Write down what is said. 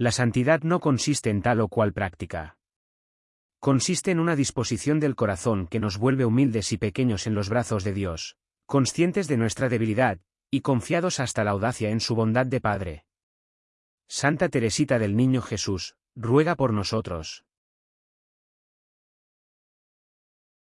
La santidad no consiste en tal o cual práctica. Consiste en una disposición del corazón que nos vuelve humildes y pequeños en los brazos de Dios, conscientes de nuestra debilidad, y confiados hasta la audacia en su bondad de Padre. Santa Teresita del Niño Jesús, ruega por nosotros.